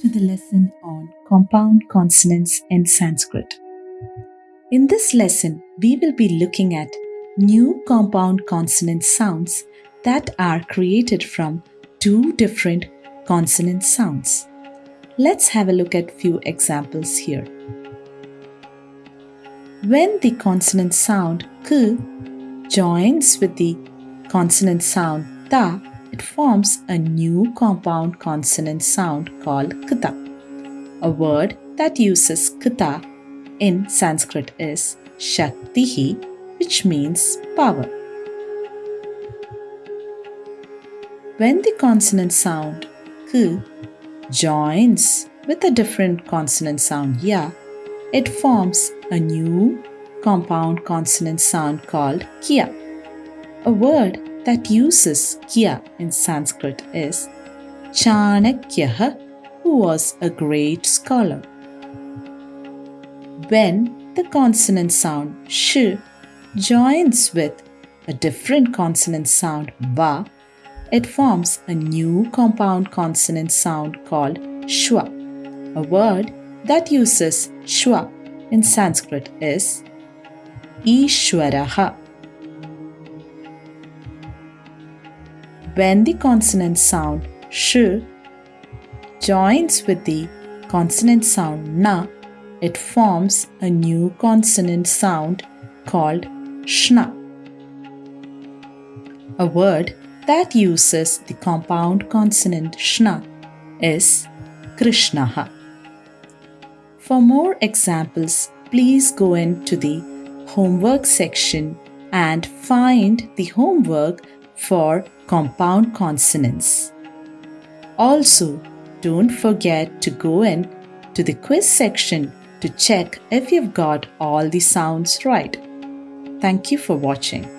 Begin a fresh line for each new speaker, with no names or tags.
to the lesson on compound consonants in Sanskrit. In this lesson, we will be looking at new compound consonant sounds that are created from two different consonant sounds. Let's have a look at few examples here. When the consonant sound k joins with the consonant sound ta, it forms a new compound consonant sound called kta. A word that uses kta in Sanskrit is shaktihi, which means power. When the consonant sound k joins with a different consonant sound ya, it forms a new compound consonant sound called kya. A word that uses Kya in Sanskrit is Chanakya, who was a great scholar. When the consonant sound sh joins with a different consonant sound va, it forms a new compound consonant sound called shwa. A word that uses shwa in Sanskrit is Ishwaraha. When the consonant sound sh joins with the consonant sound na, it forms a new consonant sound called shna. A word that uses the compound consonant shna is Krishnaha. For more examples, please go into the homework section and find the homework for compound consonants. Also, don't forget to go in to the quiz section to check if you've got all the sounds right. Thank you for watching.